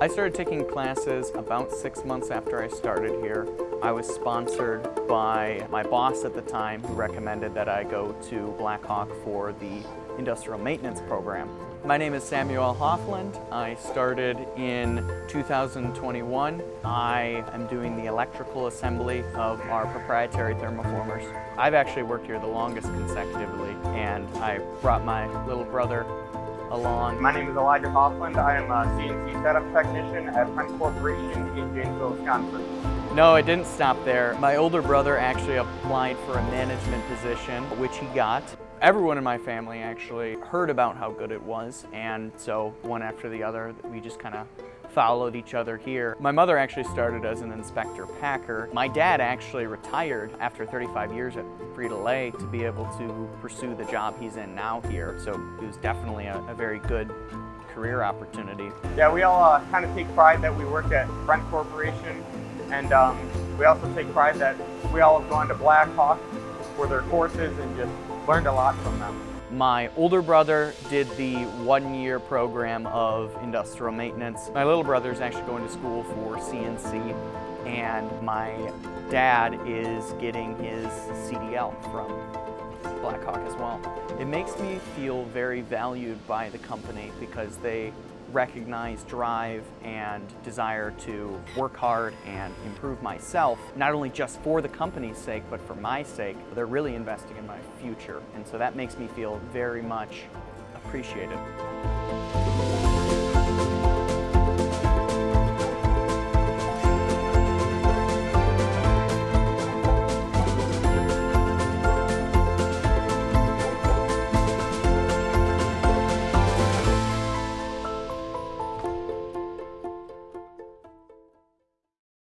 I started taking classes about six months after I started here. I was sponsored by my boss at the time who recommended that I go to Blackhawk for the industrial maintenance program. My name is Samuel Hoffland. I started in 2021. I am doing the electrical assembly of our proprietary thermoformers. I've actually worked here the longest consecutively and I brought my little brother along. My name is Elijah Hoffland. I am a CNC setup technician at French Corporation in Janesville, Wisconsin. No, it didn't stop there. My older brother actually applied for a management position, which he got. Everyone in my family actually heard about how good it was, and so one after the other, we just kind of followed each other here. My mother actually started as an inspector packer. My dad actually retired after 35 years at Frito-Lay to be able to pursue the job he's in now here. So it was definitely a, a very good career opportunity. Yeah, we all uh, kind of take pride that we work at French Corporation and um, we also take pride that we all have gone to Blackhawk for their courses and just learned a lot from them. My older brother did the one-year program of industrial maintenance. My little brother is actually going to school for CNC and my dad is getting his CDL from Blackhawk as well. It makes me feel very valued by the company because they recognize drive and desire to work hard and improve myself, not only just for the company's sake, but for my sake. They're really investing in my future, and so that makes me feel very much appreciated.